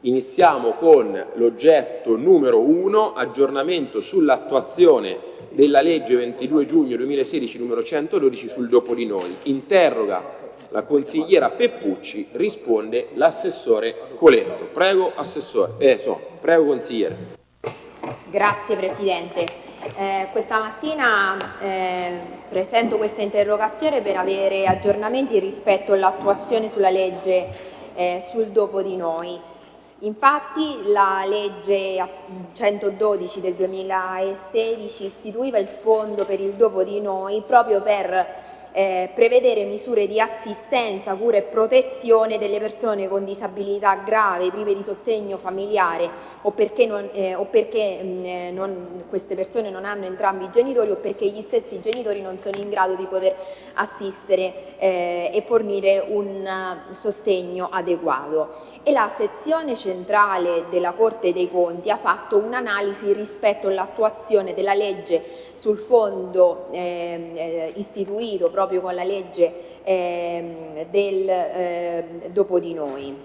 Iniziamo con l'oggetto numero 1, aggiornamento sull'attuazione della legge 22 giugno 2016 numero 112 sul dopo di noi. Interroga la consigliera Peppucci, risponde l'assessore Coletto. Prego, assessore. Eh, so, prego consigliere. Grazie Presidente. Eh, questa mattina eh, presento questa interrogazione per avere aggiornamenti rispetto all'attuazione sulla legge eh, sul dopo di noi. Infatti la legge 112 del 2016 istituiva il fondo per il dopo di noi proprio per eh, prevedere misure di assistenza, cura e protezione delle persone con disabilità grave, prive di sostegno familiare o perché, non, eh, o perché mh, eh, non, queste persone non hanno entrambi i genitori o perché gli stessi genitori non sono in grado di poter assistere eh, e fornire un uh, sostegno adeguato. E la sezione centrale della Corte dei Conti ha fatto un'analisi rispetto all'attuazione della legge sul fondo ehm, eh, istituito proprio proprio con la legge eh, del eh, dopo di noi.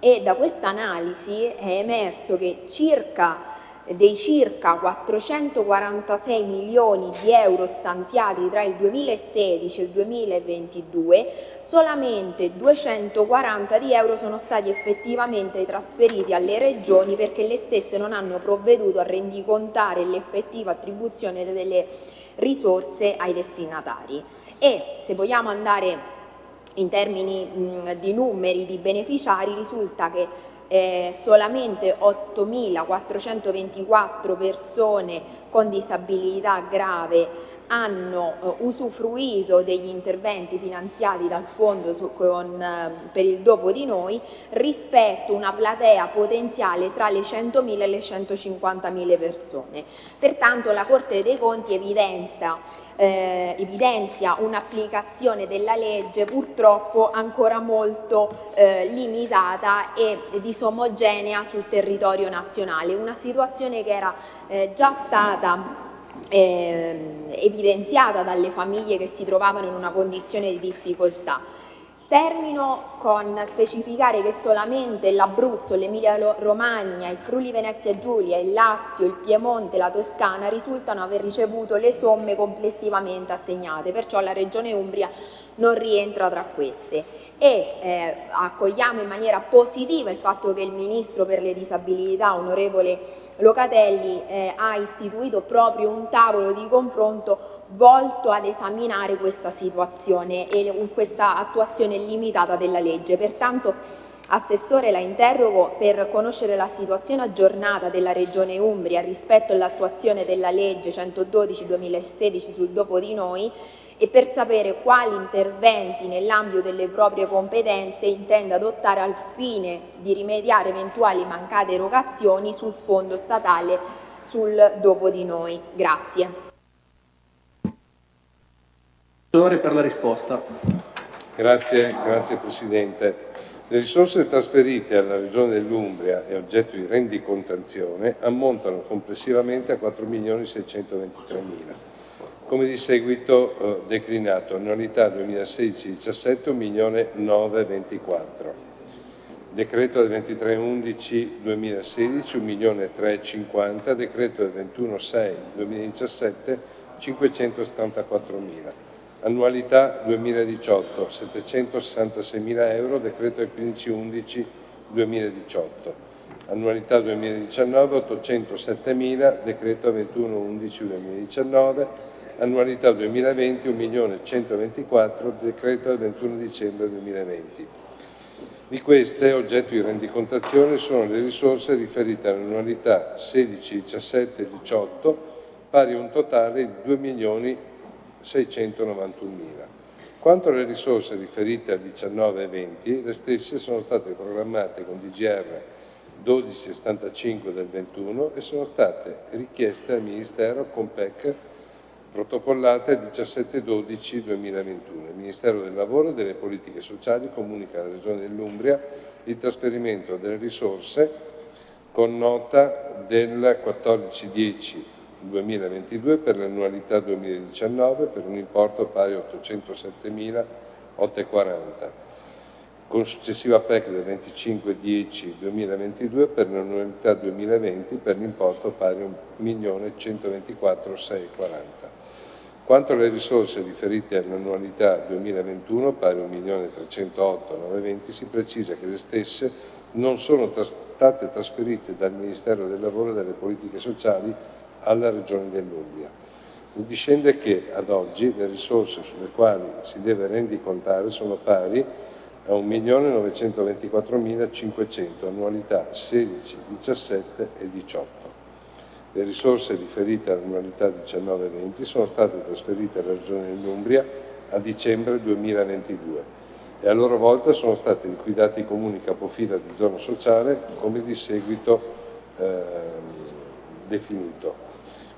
E da questa analisi è emerso che circa dei circa 446 milioni di euro stanziati tra il 2016 e il 2022, solamente 240 di euro sono stati effettivamente trasferiti alle regioni perché le stesse non hanno provveduto a rendicontare l'effettiva attribuzione delle risorse ai destinatari e se vogliamo andare in termini mh, di numeri di beneficiari risulta che eh, solamente 8.424 persone con disabilità grave hanno eh, usufruito degli interventi finanziati dal fondo su, con, eh, per il dopo di noi rispetto a una platea potenziale tra le 100.000 e le 150.000 persone. Pertanto la Corte dei Conti evidenzia eh, evidenzia un'applicazione della legge purtroppo ancora molto eh, limitata e disomogenea sul territorio nazionale, una situazione che era eh, già stata eh, evidenziata dalle famiglie che si trovavano in una condizione di difficoltà. Termino con specificare che solamente l'Abruzzo, l'Emilia Romagna, il Friuli Venezia Giulia, il Lazio, il Piemonte e la Toscana risultano aver ricevuto le somme complessivamente assegnate, perciò la Regione Umbria non rientra tra queste. E eh, accogliamo in maniera positiva il fatto che il Ministro per le disabilità, onorevole Locatelli, eh, ha istituito proprio un tavolo di confronto volto ad esaminare questa situazione e questa attuazione limitata della legge. Pertanto Assessore la interrogo per conoscere la situazione aggiornata della Regione Umbria rispetto all'attuazione della legge 112-2016 sul dopo di noi e per sapere quali interventi nell'ambito delle proprie competenze intenda adottare al fine di rimediare eventuali mancate erogazioni sul fondo statale sul dopo di noi. Grazie. Per la risposta. Grazie, grazie Presidente. Le risorse trasferite alla Regione dell'Umbria e oggetto di rendicontazione ammontano complessivamente a 4.623.000 come di seguito eh, declinato, annualità 2016-17 1.924, decreto del 23-11-2016 1.350, decreto del 21-6-2017 574.000, annualità 2018 766.000 euro, decreto del 15-11-2018, annualità 2019 807.000, decreto 21-11-2019, annualità 2020 1.124.000, decreto del 21 dicembre 2020. Di queste, oggetto di rendicontazione, sono le risorse riferite all'annualità 16, 17 18, pari a un totale di 2.691.000. Quanto alle risorse riferite al 19 e 20, le stesse sono state programmate con DGR 1275 del 21 e sono state richieste al Ministero con PEC protocollate 17-12-2021. Il Ministero del Lavoro e delle Politiche Sociali comunica alla Regione dell'Umbria il trasferimento delle risorse con nota del 14-10-2022 per l'annualità 2019 per un importo pari a 807.840 con successiva PEC del 25-10-2022 per l'annualità 2020 per l'importo pari a 1.124.640. Quanto alle risorse riferite all'annualità 2021, pari a 1.308.920, si precisa che le stesse non sono state trasferite dal Ministero del Lavoro e delle Politiche Sociali alla Regione dell'Umbria. Mi discende che, ad oggi, le risorse sulle quali si deve rendicontare sono pari a 1.924.500, annualità 16, 17 e 18. Le risorse riferite all'annualità 19-20 sono state trasferite alla Regione dell'Umbria a dicembre 2022 e a loro volta sono stati liquidati i comuni capofila di zona sociale come di seguito eh, definito.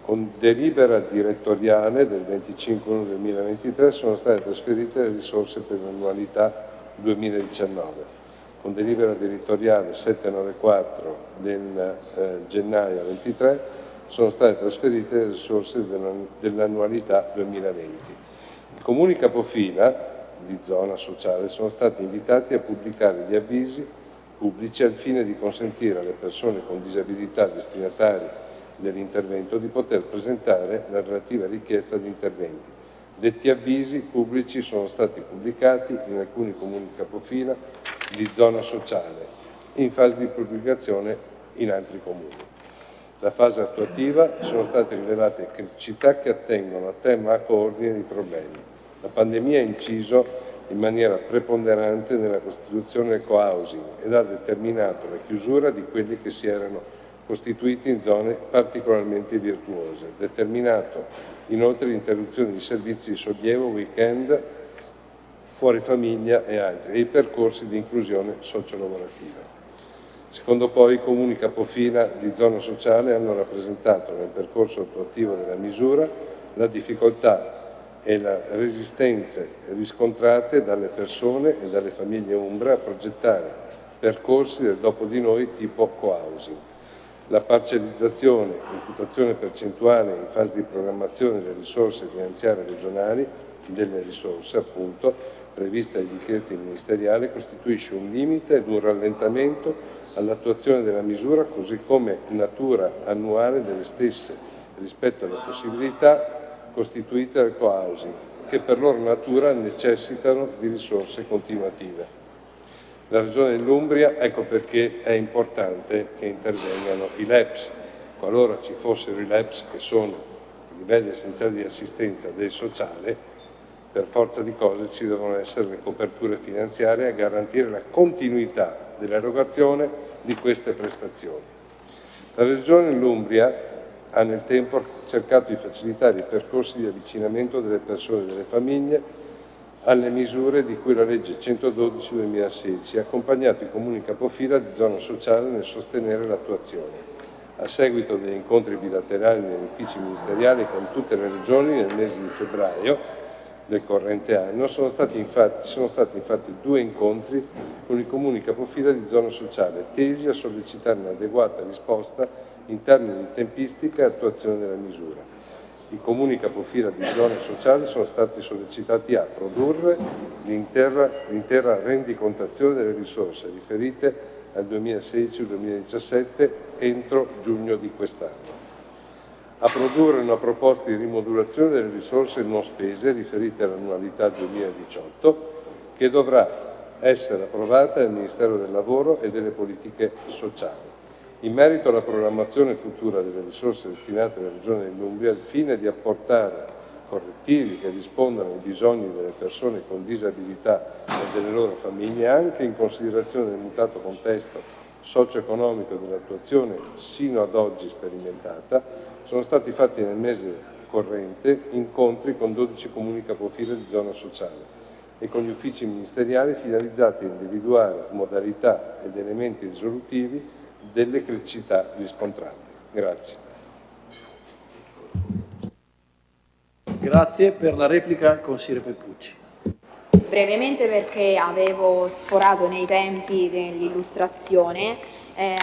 Con delibera direttoriale del 25-1-2023 sono state trasferite le risorse per l'annualità 2019. Con delibera direttoriale 794 del eh, gennaio 23 sono state trasferite le risorse dell'annualità 2020. I comuni capofila di zona sociale sono stati invitati a pubblicare gli avvisi pubblici al fine di consentire alle persone con disabilità destinatari dell'intervento di poter presentare la relativa richiesta di interventi Detti avvisi pubblici sono stati pubblicati in alcuni comuni capofila di zona sociale in fase di pubblicazione in altri comuni. La fase attuativa sono state rilevate criticità che attengono a tema a coordine di problemi. La pandemia ha inciso in maniera preponderante nella costituzione del co-housing ed ha determinato la chiusura di quelli che si erano costituiti in zone particolarmente virtuose, determinato inoltre l'interruzione di servizi di sollievo, weekend, fuori famiglia e altri, e i percorsi di inclusione sociolavorativa. Secondo poi i comuni capofila di zona sociale hanno rappresentato nel percorso attuativo della misura la difficoltà e le resistenze riscontrate dalle persone e dalle famiglie Umbra a progettare percorsi del dopo di noi tipo co-housing la parcellizzazione, imputazione percentuale in fase di programmazione delle risorse finanziarie regionali, delle risorse appunto, prevista dai decreti ministeriali, costituisce un limite ed un rallentamento all'attuazione della misura così come natura annuale delle stesse rispetto alle possibilità costituite dal co-housing, che per loro natura necessitano di risorse continuative la Regione dell'Umbria, ecco perché è importante che intervengano i LEPS. Qualora ci fossero i LEPS, che sono i livelli essenziali di assistenza del sociale, per forza di cose ci devono essere le coperture finanziarie a garantire la continuità dell'erogazione di queste prestazioni. La Regione dell'Umbria ha nel tempo cercato di facilitare i percorsi di avvicinamento delle persone e delle famiglie alle misure di cui la legge 112-2016 ha accompagnato i comuni capofila di zona sociale nel sostenere l'attuazione. A seguito degli incontri bilaterali negli uffici ministeriali con tutte le regioni nel mese di febbraio del corrente anno sono stati, infatti, sono stati infatti due incontri con i comuni capofila di zona sociale tesi a sollecitare un'adeguata risposta in termini di tempistica e attuazione della misura. I comuni capofila di zone sociali sono stati sollecitati a produrre l'intera rendicontazione delle risorse riferite al 2016-2017 entro giugno di quest'anno, a produrre una proposta di rimodulazione delle risorse non spese riferite all'annualità 2018 che dovrà essere approvata dal Ministero del Lavoro e delle Politiche Sociali in merito alla programmazione futura delle risorse destinate alla Regione dell'Umbria, al fine di apportare correttivi che rispondano ai bisogni delle persone con disabilità e delle loro famiglie, anche in considerazione del mutato contesto socio-economico dell'attuazione sino ad oggi sperimentata, sono stati fatti nel mese corrente incontri con 12 comuni capofila di zona sociale e con gli uffici ministeriali finalizzati a individuare modalità ed elementi risolutivi delle criticità riscontrate. Grazie. Grazie. Per la replica il consigliere Peppucci. Brevemente perché avevo sforato nei tempi dell'illustrazione Eh,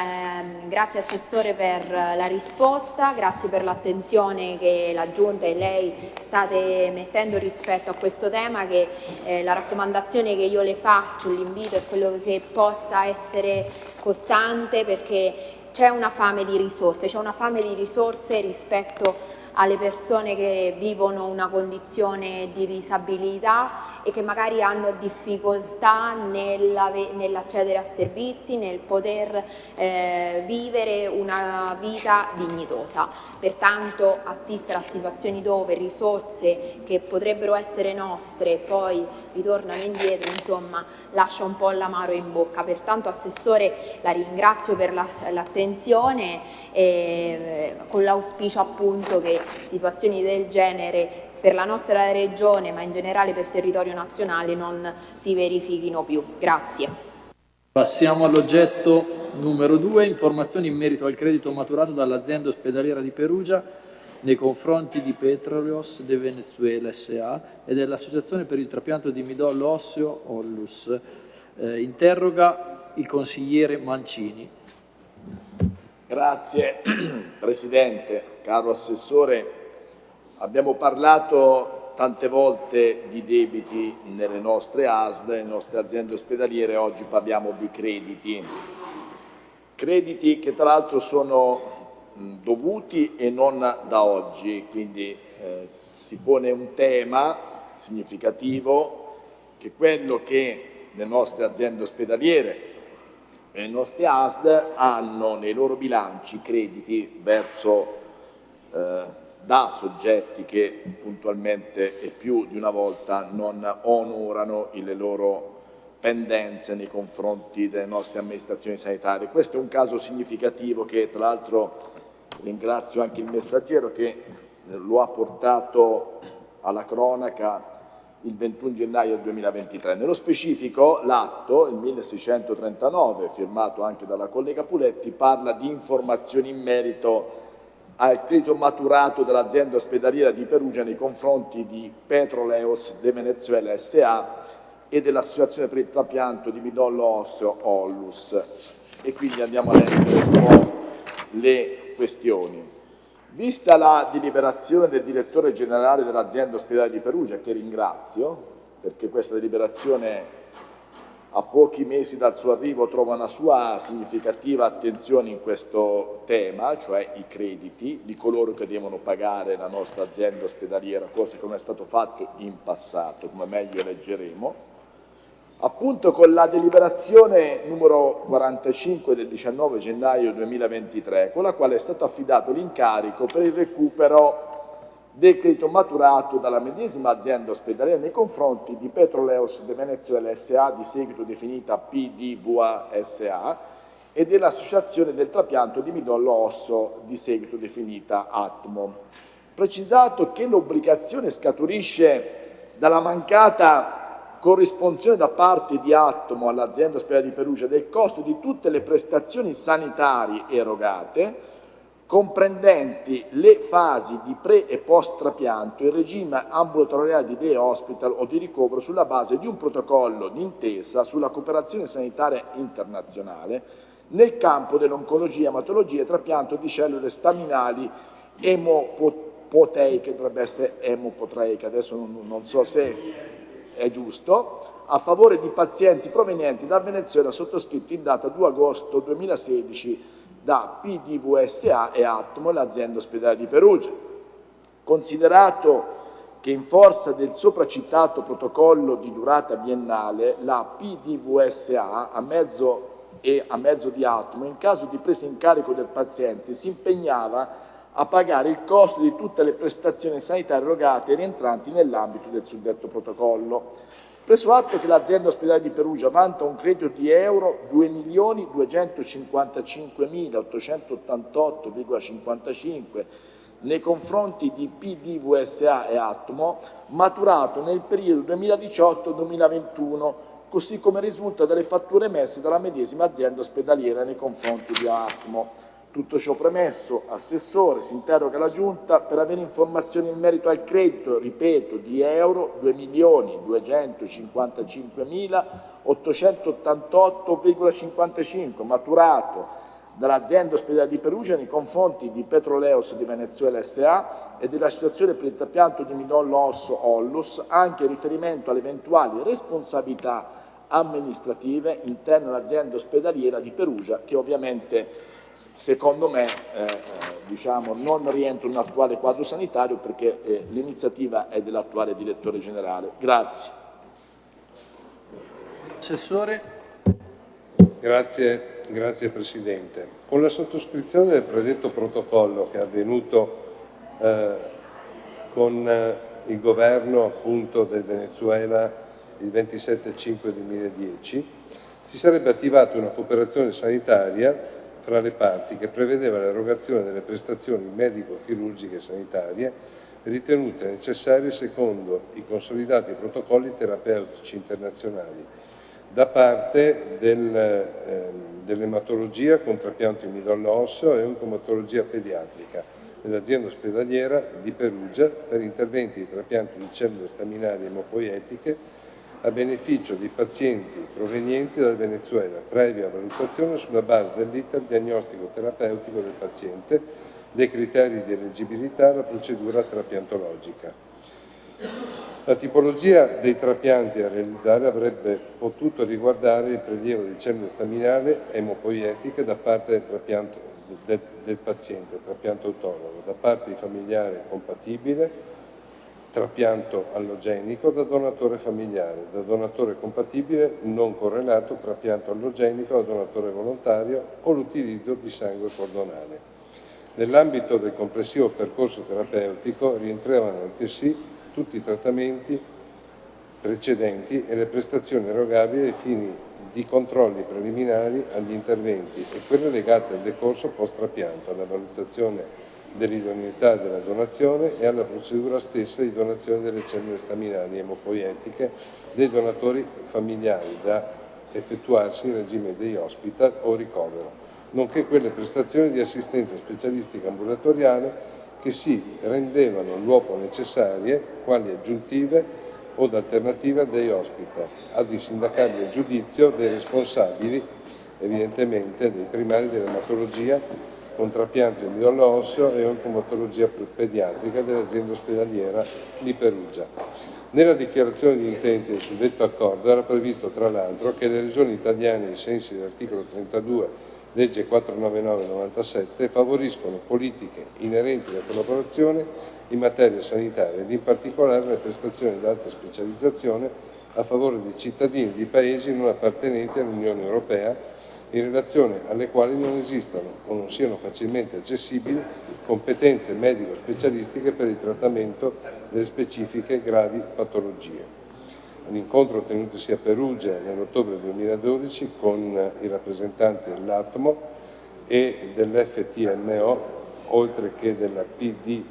grazie Assessore per la risposta, grazie per l'attenzione che la Giunta e lei state mettendo rispetto a questo tema che eh, la raccomandazione che io le faccio, l'invito è quello che possa essere costante perché c'è una fame di risorse, c'è una fame di risorse rispetto alle persone che vivono una condizione di disabilità e che magari hanno difficoltà nell'accedere a servizi, nel poter eh, vivere una vita dignitosa. Pertanto assistere a situazioni dove risorse che potrebbero essere nostre poi ritornano indietro, insomma, lascia un po' l'amaro in bocca. Pertanto Assessore la ringrazio per l'attenzione la, eh, con l'auspicio appunto che situazioni del genere per la nostra regione ma in generale per il territorio nazionale non si verifichino più. Grazie. Passiamo all'oggetto numero 2, informazioni in merito al credito maturato dall'azienda ospedaliera di Perugia nei confronti di Petroleos de Venezuela S.A. e dell'Associazione per il trapianto di midollo osseo Ollus. Eh, interroga il consigliere Mancini. Grazie Presidente, caro Assessore. Abbiamo parlato tante volte di debiti nelle nostre ASD, nelle nostre aziende ospedaliere, oggi parliamo di crediti. Crediti che tra l'altro sono dovuti e non da oggi, quindi eh, si pone un tema significativo che quello che le nostre aziende ospedaliere le nostre ASD hanno nei loro bilanci crediti verso, eh, da soggetti che puntualmente e più di una volta non onorano le loro pendenze nei confronti delle nostre amministrazioni sanitarie. Questo è un caso significativo che tra l'altro ringrazio anche il messaggero che lo ha portato alla cronaca il 21 gennaio 2023. Nello specifico l'atto, il 1639, firmato anche dalla collega Puletti, parla di informazioni in merito al credito maturato dell'azienda ospedaliera di Perugia nei confronti di Petroleos de Venezuela S.A. e dell'Associazione per il trapianto di midollo osseo Ollus. E quindi andiamo a leggere un po' le questioni. Vista la deliberazione del direttore generale dell'azienda ospedale di Perugia, che ringrazio, perché questa deliberazione a pochi mesi dal suo arrivo trova una sua significativa attenzione in questo tema, cioè i crediti di coloro che devono pagare la nostra azienda ospedaliera, cosa che non è stato fatto in passato, come meglio leggeremo, Appunto con la deliberazione numero 45 del 19 gennaio 2023, con la quale è stato affidato l'incarico per il recupero del credito maturato dalla medesima azienda ospedaliera nei confronti di Petroleos de Venezuela S.A., di seguito definita PDVA S.A., e dell'Associazione del trapianto di midollo osso, di seguito definita ATMO. Precisato che l'obbligazione scaturisce dalla mancata corrisponzione da parte di Atomo all'azienda ospedale di Perugia del costo di tutte le prestazioni sanitarie erogate, comprendenti le fasi di pre e post trapianto, il regime ambulatoriale di day hospital o di ricovero sulla base di un protocollo d'intesa sulla cooperazione sanitaria internazionale nel campo dell'oncologia, ematologia e trapianto di cellule staminali emopoteiche, dovrebbe essere emopotreiche, adesso non, non so se è giusto, a favore di pazienti provenienti da Venezuela sottoscritto in data 2 agosto 2016 da PDVSA e Atmo l'azienda ospedale di Perugia. Considerato che in forza del sopracitato protocollo di durata biennale la PDVSA a mezzo e a mezzo di Atmo in caso di presa in carico del paziente si impegnava a pagare il costo di tutte le prestazioni sanitarie erogate e rientranti nell'ambito del suddetto protocollo. Preso atto che l'azienda ospedale di Perugia vanta un credito di euro 2.255.888,55 nei confronti di PDVSA e Atmo, maturato nel periodo 2018-2021, così come risulta dalle fatture emesse dalla medesima azienda ospedaliera nei confronti di Atmo. Tutto ciò premesso, Assessore, si interroga la Giunta per avere informazioni in merito al credito, ripeto, di euro 2.255.888,55 maturato dall'azienda ospedale di Perugia nei confronti di Petroleos di Venezuela S.A. e della situazione per il trapianto di midollo osso Ollus, anche in riferimento alle eventuali responsabilità amministrative interne all'azienda ospedaliera di Perugia, che ovviamente secondo me eh, eh diciamo, non rientra in un attuale quadro sanitario perché eh, l'iniziativa è dell'attuale direttore generale. Grazie. Assessore. Grazie, grazie Presidente. Con la sottoscrizione del predetto protocollo che è avvenuto eh, con eh, il governo appunto del Venezuela il 27-5-2010 si sarebbe attivata una cooperazione sanitaria fra le parti che prevedeva l'erogazione delle prestazioni medico-chirurgiche sanitarie ritenute necessarie secondo i consolidati protocolli terapeutici internazionali da parte del, eh, dell'ematologia con trapianto in midollo osseo e oncomatologia pediatrica dell'azienda ospedaliera di Perugia per interventi di trapianto di cellule staminali emopoietiche a beneficio di pazienti provenienti dal Venezuela, previa valutazione sulla base dell'iter diagnostico terapeutico del paziente, dei criteri di eleggibilità alla procedura trapiantologica. La tipologia dei trapianti da realizzare avrebbe potuto riguardare il prelievo di cellule staminali emopoietiche da parte del, trapianto, del, del paziente, trapianto autonomo, da parte di familiare compatibile, trapianto allogenico da donatore familiare, da donatore compatibile non correlato, trapianto allogenico da donatore volontario o l'utilizzo di sangue cordonale. Nell'ambito del complessivo percorso terapeutico rientravano altresì tutti i trattamenti precedenti e le prestazioni erogabili ai fini di controlli preliminari agli interventi e quelle legate al decorso post-trapianto, alla valutazione dell'idoneità della donazione e alla procedura stessa di donazione delle cellule staminali emopoietiche dei donatori familiari da effettuarsi in regime di hospital o ricovero, nonché quelle prestazioni di assistenza specialistica ambulatoriale che si rendevano l'uopo necessarie quali aggiuntive o alternative dei hospital, ad insindacabile giudizio dei responsabili, evidentemente dei primari dell'ematologia, con trapianto in midollo osseo e oncomatologia pediatrica dell'azienda ospedaliera di Perugia. Nella dichiarazione di intenti del suddetto accordo era previsto tra l'altro che le regioni italiane ai sensi dell'articolo 32 legge 499-97, favoriscono politiche inerenti alla collaborazione in materia sanitaria ed in particolare le prestazioni d'alta specializzazione a favore di cittadini di paesi non appartenenti all'Unione Europea in relazione alle quali non esistano o non siano facilmente accessibili competenze medico-specialistiche per il trattamento delle specifiche gravi patologie. All'incontro tenutosi a Perugia nell'ottobre 2012 con i rappresentanti dell'Atmo e dell'FTMO, oltre che della PDVSA,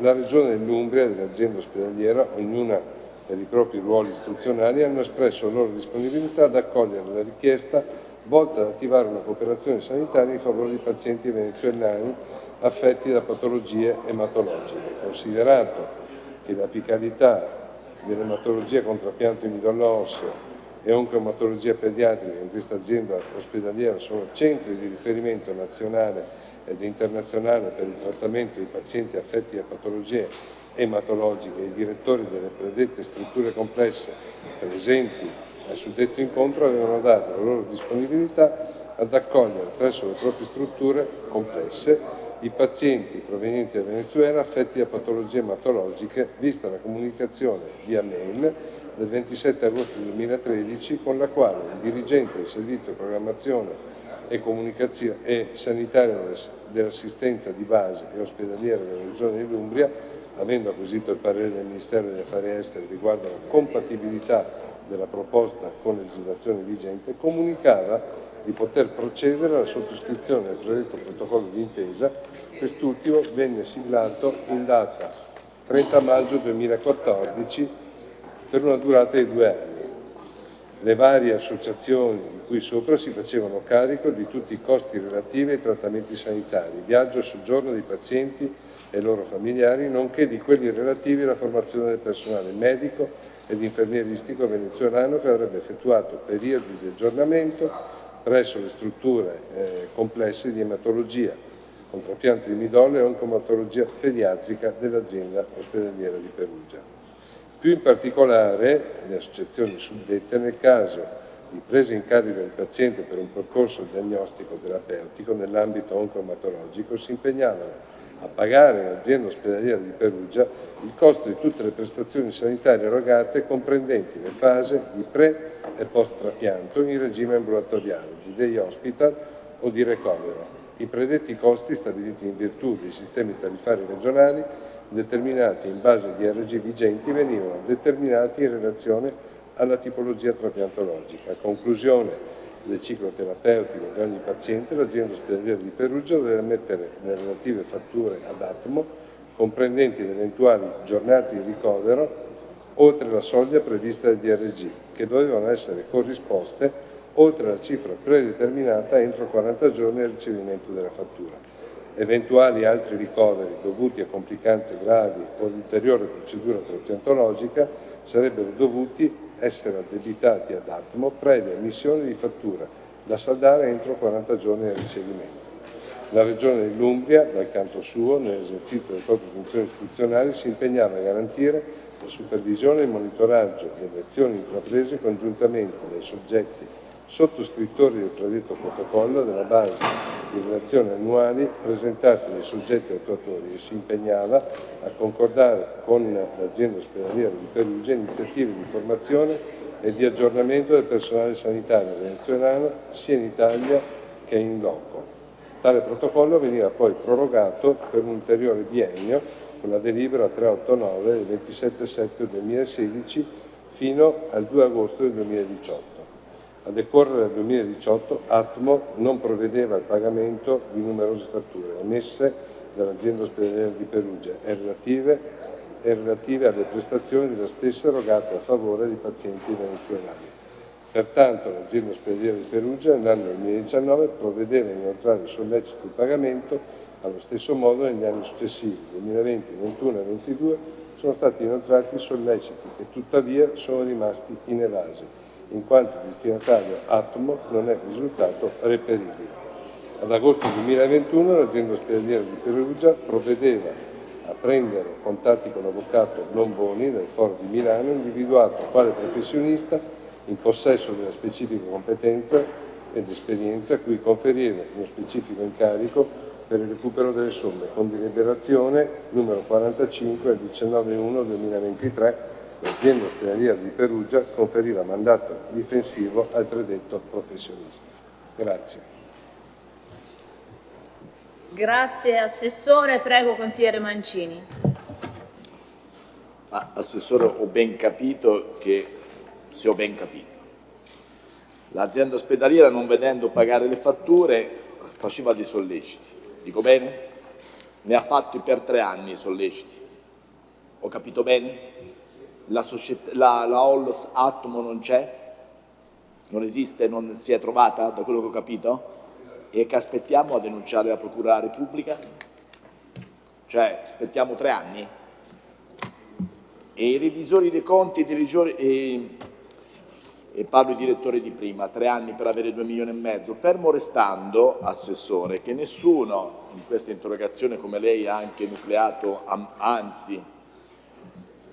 la Regione dell'Umbria e dell'azienda ospedaliera, ognuna per i propri ruoli istituzionali, hanno espresso la loro disponibilità ad accogliere la richiesta volta ad attivare una cooperazione sanitaria in favore di pazienti venezuelani affetti da patologie ematologiche, considerato che l'apicalità dell'ematologia con trapianto in midollo osseo e oncoematologia pediatrica in questa azienda ospedaliera sono centri di riferimento nazionale ed internazionale per il trattamento di pazienti affetti da patologie ematologiche e i direttori delle predette strutture complesse presenti al suddetto incontro avevano dato la loro disponibilità ad accogliere presso le proprie strutture complesse i pazienti provenienti da Venezuela affetti da patologie ematologiche, vista la comunicazione via mail del 27 agosto 2013 con la quale il dirigente del servizio programmazione e e sanitaria dell'assistenza di base e ospedaliera della Regione dell'Umbria, avendo acquisito il parere del Ministero degli Affari Esteri riguardo alla compatibilità della proposta con la legislazione vigente, comunicava di poter procedere alla sottoscrizione del predetto protocollo d'intesa, quest'ultimo venne siglato in data 30 maggio 2014 per una durata di due anni. Le varie associazioni di cui sopra si facevano carico di tutti i costi relativi ai trattamenti sanitari, viaggio e soggiorno dei pazienti e loro familiari, nonché di quelli relativi alla formazione del personale medico ed infermieristico venezuelano che avrebbe effettuato periodi di aggiornamento presso le strutture eh, complesse di ematologia, con trapianto di midollo e oncomatologia pediatrica dell'azienda ospedaliera di Perugia. Più in particolare, le associazioni suddette, nel caso di presa in carico del paziente per un percorso diagnostico terapeutico nell'ambito oncomatologico, si impegnavano a pagare l'azienda ospedaliera di Perugia il costo di tutte le prestazioni sanitarie erogate comprendenti le fasi di pre e post trapianto in regime ambulatoriale, di day hospital o di recovero. I predetti costi stabiliti in virtù dei sistemi tarifari regionali determinati in base a DRG vigenti venivano determinati in relazione alla tipologia trapiantologica. A conclusione del ciclo terapeutico di ogni paziente, l'azienda ospedaliera di Perugia deve mettere le relative fatture ad Atomo, comprendenti le eventuali giornate di ricovero, oltre la soglia prevista dal DRG, che dovevano essere corrisposte oltre la cifra predeterminata entro 40 giorni al ricevimento della fattura. Eventuali altri ricoveri dovuti a complicanze gravi o ulteriore procedura trapiantologica sarebbero dovuti essere addebitati ad Atmo previa emissione di fattura da saldare entro 40 giorni dal ricevimento. La Regione dell'Umbria, dal canto suo, nell'esercizio delle proprie funzioni istituzionali, si impegnava a garantire la supervisione e il monitoraggio delle azioni intraprese congiuntamente dai soggetti sottoscrittori del predetto protocollo della base di relazioni annuali presentate dai soggetti attuatori e si impegnava a concordare con l'azienda ospedaliera di Perugia iniziative di formazione e di aggiornamento del personale sanitario venezuelano sia in Italia che in loco. Tale protocollo veniva poi prorogato per un ulteriore biennio con la delibera 389 del 27 settembre 2016 fino al 2 agosto del 2018. A decorrere dal 2018 Atmo non provvedeva al pagamento di numerose fatture emesse dall'azienda ospedaliera di Perugia e relative, e relative alle prestazioni della stessa erogate a favore di pazienti venezuelani. Pertanto l'azienda ospedaliera di Perugia nell'anno 2019 provvedeva a inoltrare il sollecito di pagamento allo stesso modo negli anni successivi, 2020, 2021 e 2022, sono stati inoltrati solleciti che tuttavia sono rimasti inevasi in quanto il destinatario Atomo non è risultato reperibile. Ad agosto 2021 l'azienda ospedaliera di Perugia provvedeva a prendere contatti con l'avvocato Lomboni del Foro di Milano, individuato quale professionista in possesso della specifica competenza ed esperienza a cui conferire uno specifico incarico per il recupero delle somme con deliberazione numero 45 del 19-1-2023 l'azienda ospedaliera di Perugia conferiva mandato difensivo al predetto professionista. Grazie. Grazie Assessore, prego Consigliere Mancini. Ma, Assessore, ho ben capito che, se ho ben capito, l'azienda ospedaliera non vedendo pagare le fatture faceva dei solleciti. Dico bene? Ne ha fatti per tre anni i solleciti. Ho capito bene? La, la, la Hollos Atomo non c'è, non esiste, non si è trovata, da quello che ho capito, e che aspettiamo a denunciare la Procura della Repubblica? Cioè, aspettiamo tre anni? E i revisori dei conti, i revisori, e, e parlo di direttore di prima, tre anni per avere due milioni e mezzo, fermo restando, Assessore, che nessuno in questa interrogazione, come lei ha anche nucleato, anzi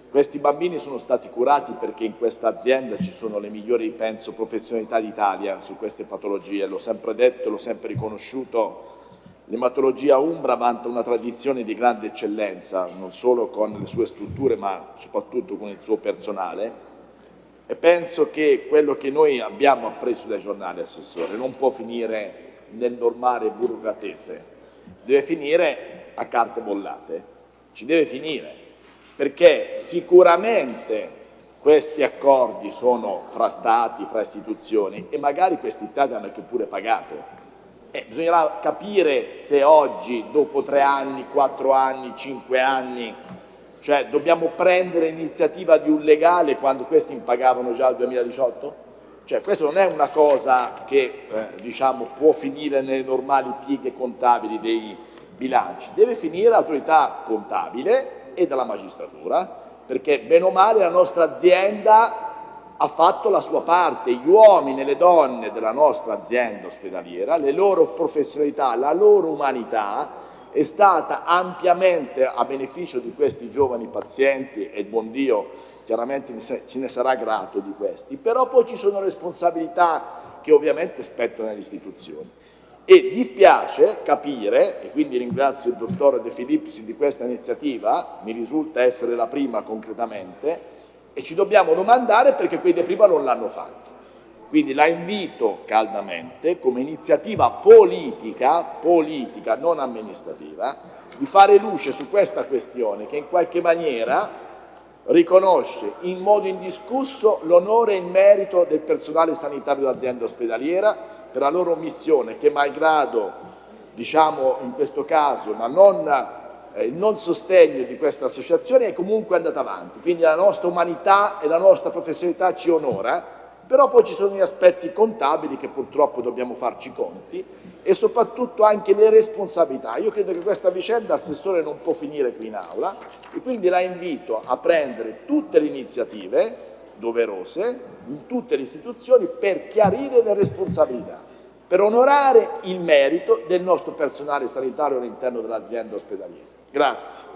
questi bambini sono stati curati perché in questa azienda ci sono le migliori, penso, professionalità d'Italia su queste patologie, l'ho sempre detto, l'ho sempre riconosciuto. L'ematologia Umbra vanta una tradizione di grande eccellenza, non solo con le sue strutture ma soprattutto con il suo personale. E penso che quello che noi abbiamo appreso dai giornali, Assessore, non può finire nel normale burocratese, deve finire a carte bollate, ci deve finire perché sicuramente questi accordi sono fra stati, fra istituzioni e magari questi stati hanno anche pure pagato. Eh, bisognerà capire se oggi, dopo tre anni, quattro anni, cinque anni, cioè dobbiamo prendere l'iniziativa di un legale quando questi impagavano già il 2018? Cioè questa non è una cosa che eh, diciamo, può finire nelle normali pieghe contabili dei bilanci, deve finire l'autorità contabile e dalla magistratura, perché bene o male la nostra azienda ha fatto la sua parte, gli uomini e le donne della nostra azienda ospedaliera, le loro professionalità, la loro umanità è stata ampiamente a beneficio di questi giovani pazienti e il buon Dio chiaramente ce ne sarà grato di questi, però poi ci sono responsabilità che ovviamente spettano alle istituzioni. E dispiace capire, e quindi ringrazio il dottor De Filipsi di questa iniziativa, mi risulta essere la prima concretamente, e ci dobbiamo domandare perché quelli di prima non l'hanno fatto. Quindi la invito caldamente come iniziativa politica, politica non amministrativa, di fare luce su questa questione che in qualche maniera riconosce in modo indiscusso l'onore e il merito del personale sanitario dell'azienda ospedaliera per la loro missione che malgrado, diciamo in questo caso, ma non eh, il non sostegno di questa associazione è comunque andata avanti, quindi la nostra umanità e la nostra professionalità ci onora, però poi ci sono gli aspetti contabili che purtroppo dobbiamo farci conti e soprattutto anche le responsabilità. Io credo che questa vicenda, Assessore, non può finire qui in aula e quindi la invito a prendere tutte le iniziative doverose in tutte le istituzioni per chiarire le responsabilità, per onorare il merito del nostro personale sanitario all'interno dell'azienda ospedaliera. Grazie.